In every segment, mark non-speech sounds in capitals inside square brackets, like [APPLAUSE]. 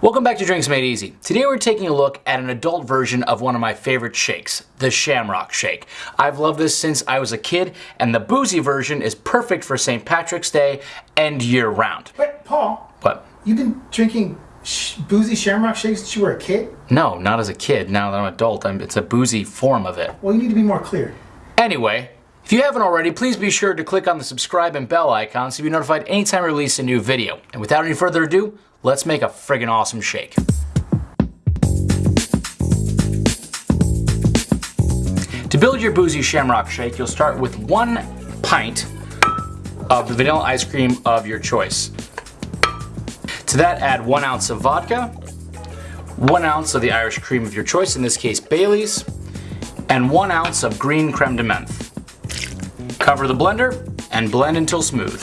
Welcome back to Drinks Made Easy. Today we're taking a look at an adult version of one of my favorite shakes, the Shamrock Shake. I've loved this since I was a kid, and the boozy version is perfect for St. Patrick's Day and year round. But Paul, What? you've been drinking sh- boozy shamrock shakes since you were a kid? No, not as a kid. Now that I'm an adult, I'm, it's a boozy form of it. Well, you need to be more clear. Anyway, if you haven't already, please be sure to click on the subscribe and bell icon so you'll be notified anytime I release a new video. And without any further ado, let's make a friggin' awesome shake. To build your boozy shamrock shake, you'll start with one pint of the vanilla ice cream of your choice. To that, add one ounce of vodka, one ounce of the Irish cream of your choice, in this case Bailey's, and one ounce of green creme de menthe. Cover the blender and blend until smooth.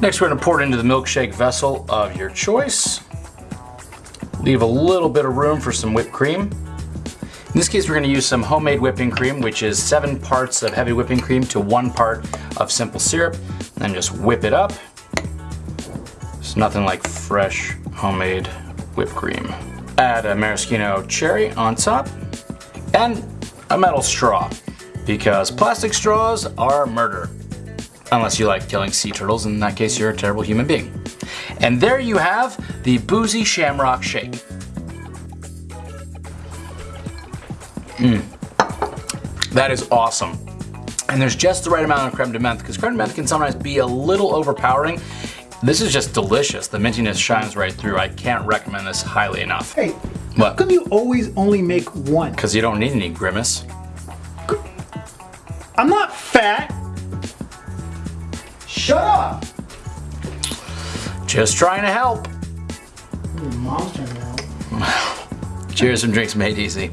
Next we're going to pour it into the milkshake vessel of your choice. Leave a little bit of room for some whipped cream. In this case we're going to use some homemade whipping cream which is 7 parts of heavy whipping cream to 1 part of simple syrup. Then just whip it up. It's nothing like fresh homemade whipped cream. Add a maraschino cherry on top and a metal straw because plastic straws are murder. Unless you like killing sea turtles, in that case you're a terrible human being. And there you have the Boozy Shamrock Shake. Mmm. That is awesome. And there's just the right amount of creme de menthe because creme de menthe can sometimes be a little overpowering. This is just delicious. The mintiness shines right through. I can't recommend this highly enough. Hey, how What? come you always only make one? Because you don't need any grimace. I'm not fat. Shut up. Just trying to help. Your mom's trying to help. [LAUGHS] Cheers from Drinks Made Easy.